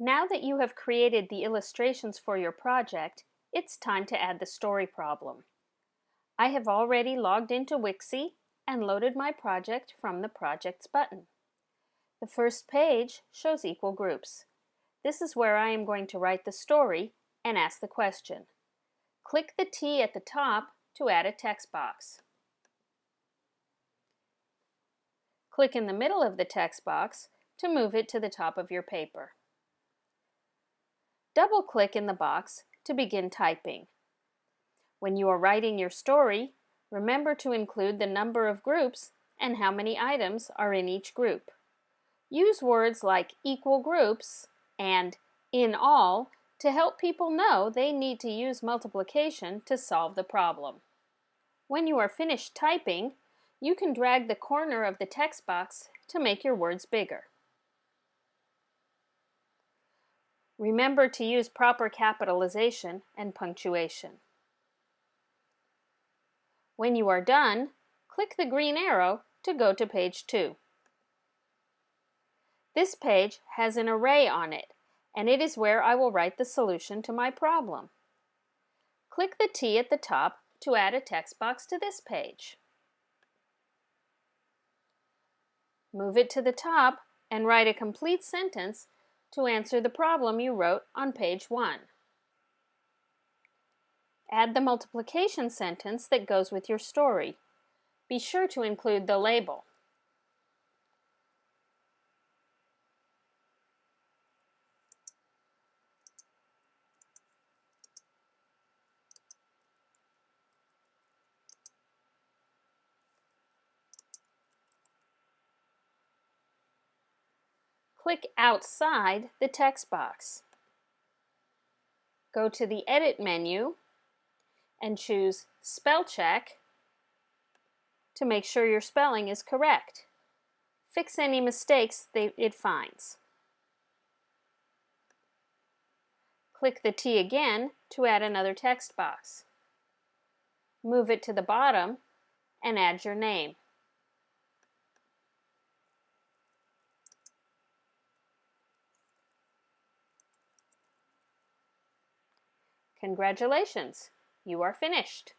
Now that you have created the illustrations for your project, it's time to add the story problem. I have already logged into Wixie and loaded my project from the Projects button. The first page shows equal groups. This is where I am going to write the story and ask the question. Click the T at the top to add a text box. Click in the middle of the text box to move it to the top of your paper. Double-click in the box to begin typing. When you are writing your story, remember to include the number of groups and how many items are in each group. Use words like equal groups and in all to help people know they need to use multiplication to solve the problem. When you are finished typing, you can drag the corner of the text box to make your words bigger. Remember to use proper capitalization and punctuation. When you are done, click the green arrow to go to page 2. This page has an array on it, and it is where I will write the solution to my problem. Click the T at the top to add a text box to this page. Move it to the top and write a complete sentence to answer the problem you wrote on page 1. Add the multiplication sentence that goes with your story. Be sure to include the label. Click outside the text box. Go to the Edit menu and choose Spell Check to make sure your spelling is correct. Fix any mistakes it finds. Click the T again to add another text box. Move it to the bottom and add your name. Congratulations, you are finished.